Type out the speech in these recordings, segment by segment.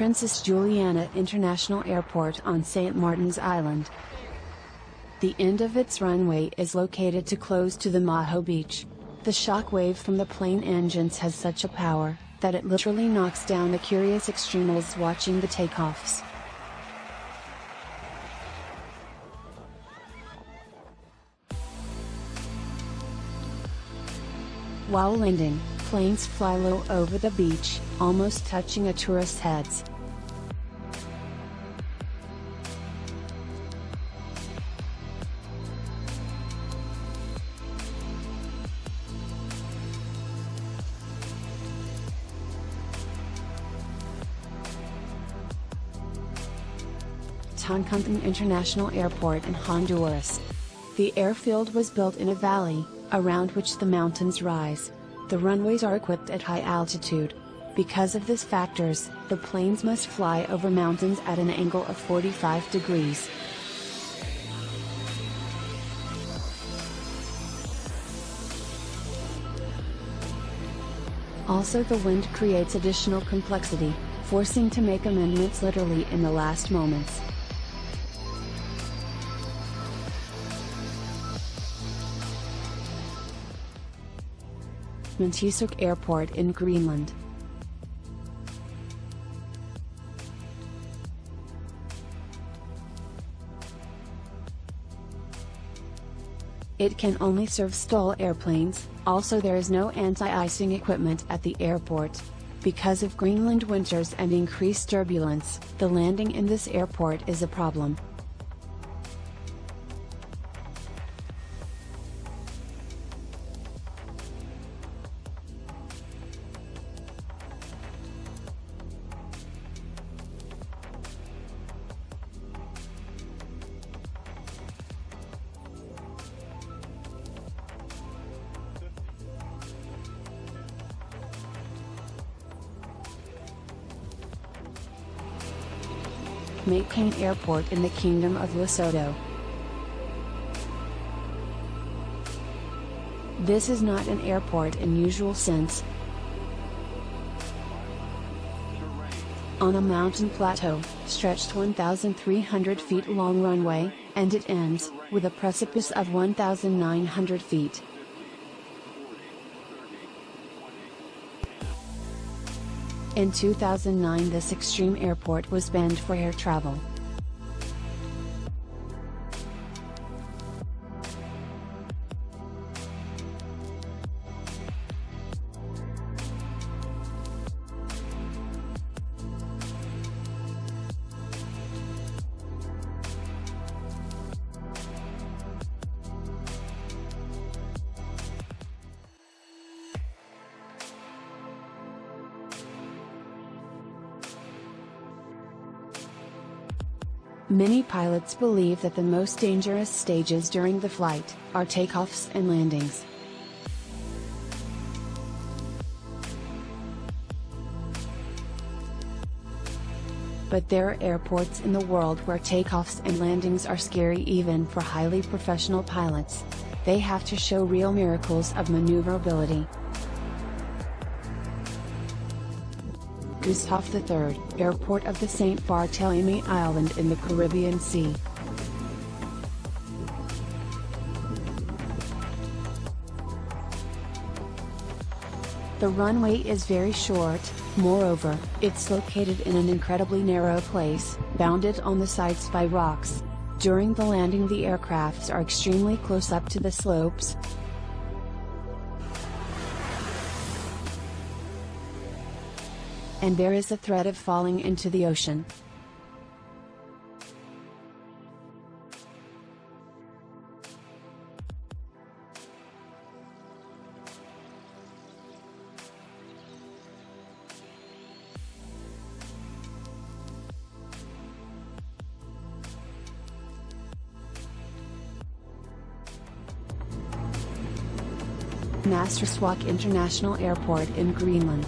Princess Juliana International Airport on St. Martin's Island. The end of its runway is located too close to the Maho Beach. The shock wave from the plane engines has such a power, that it literally knocks down the curious extremals watching the takeoffs. While landing, planes fly low over the beach, almost touching a tourist's heads. Toncontín International Airport in Honduras. The airfield was built in a valley, around which the mountains rise. The runways are equipped at high altitude. Because of these factors, the planes must fly over mountains at an angle of 45 degrees. Also the wind creates additional complexity, forcing to make amendments literally in the last moments. Montesuk Airport in Greenland. It can only serve STOL airplanes, also there is no anti-icing equipment at the airport. Because of Greenland winters and increased turbulence, the landing in this airport is a problem. May Airport in the Kingdom of Lesotho. This is not an airport in usual sense. On a mountain plateau, stretched 1,300 feet long runway, and it ends, with a precipice of 1,900 feet. In 2009 this extreme airport was banned for air travel. Many pilots believe that the most dangerous stages during the flight, are takeoffs and landings. But there are airports in the world where takeoffs and landings are scary even for highly professional pilots. They have to show real miracles of maneuverability. Gustave III, airport of the St. Barthélemy Island in the Caribbean Sea. The runway is very short, moreover, it's located in an incredibly narrow place, bounded on the sides by rocks. During the landing the aircrafts are extremely close up to the slopes, and there is a threat of falling into the ocean. Narsarsuaq International Airport in Greenland.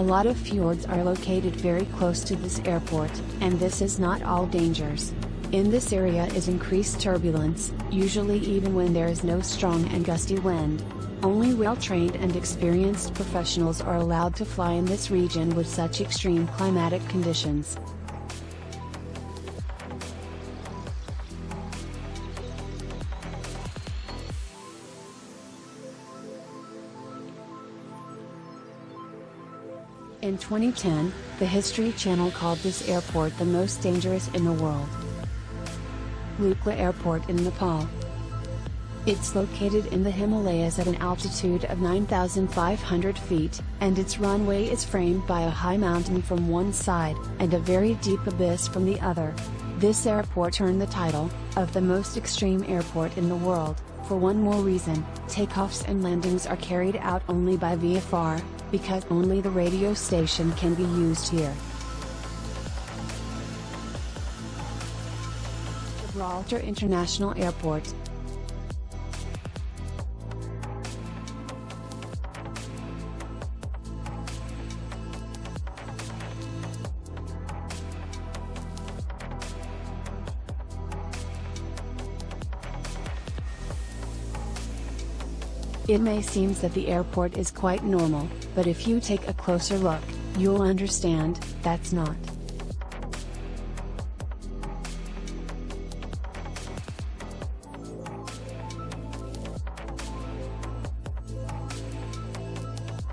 A lot of fjords are located very close to this airport, and this is not all dangers. In this area is increased turbulence, usually even when there is no strong and gusty wind. Only well-trained and experienced professionals are allowed to fly in this region with such extreme climatic conditions. In 2010, the History Channel called this airport the most dangerous in the world. Lukla Airport in Nepal. It's located in the Himalayas at an altitude of 9,500 feet, and its runway is framed by a high mountain from one side, and a very deep abyss from the other. This airport earned the title, of the most extreme airport in the world, for one more reason, takeoffs and landings are carried out only by VFR, because only the radio station can be used here. Gibraltar International Airport It may seem that the airport is quite normal, but if you take a closer look, you'll understand, that's not.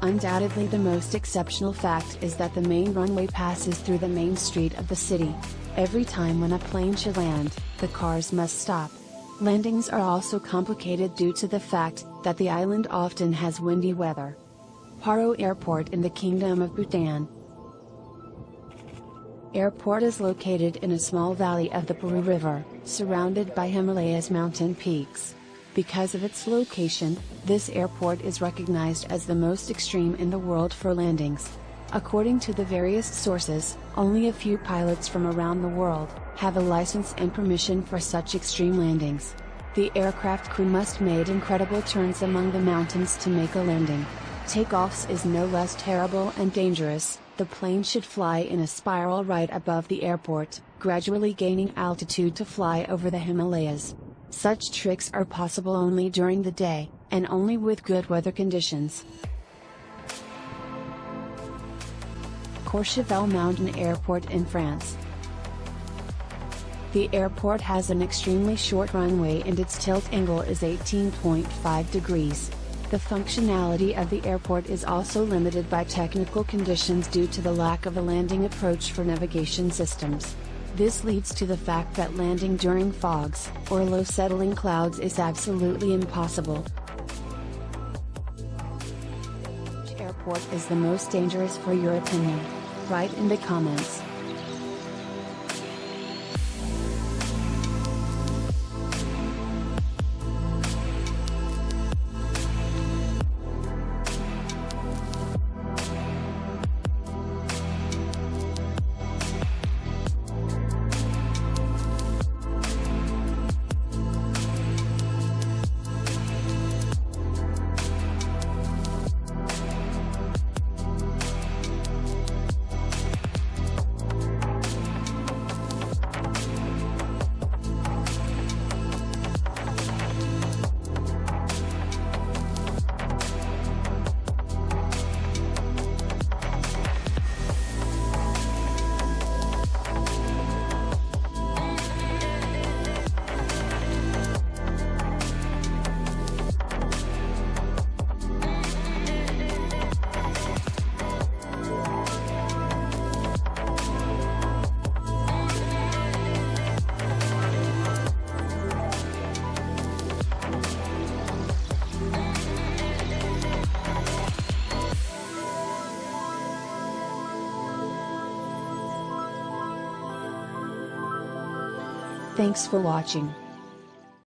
Undoubtedly the most exceptional fact is that the main runway passes through the main street of the city. Every time when a plane should land, the cars must stop. Landings are also complicated due to the fact that the island often has windy weather. Paro Airport in the Kingdom of Bhutan. Airport is located in a small valley of the Paro River, surrounded by Himalayas mountain peaks. Because of its location, this airport is recognized as the most extreme in the world for landings. According to the various sources, only a few pilots from around the world have a license and permission for such extreme landings. The aircraft crew must make incredible turns among the mountains to make a landing. Takeoffs is no less terrible and dangerous, the plane should fly in a spiral right above the airport, gradually gaining altitude to fly over the Himalayas. Such tricks are possible only during the day, and only with good weather conditions. Courchevel Mountain Airport in France. The airport has an extremely short runway and its tilt angle is 18.5 degrees. The functionality of the airport is also limited by technical conditions due to the lack of a landing approach for navigation systems. This leads to the fact that landing during fogs, or low settling clouds is absolutely impossible. Airport is the most dangerous for your opinion? Write in the comments. Thanks for watching.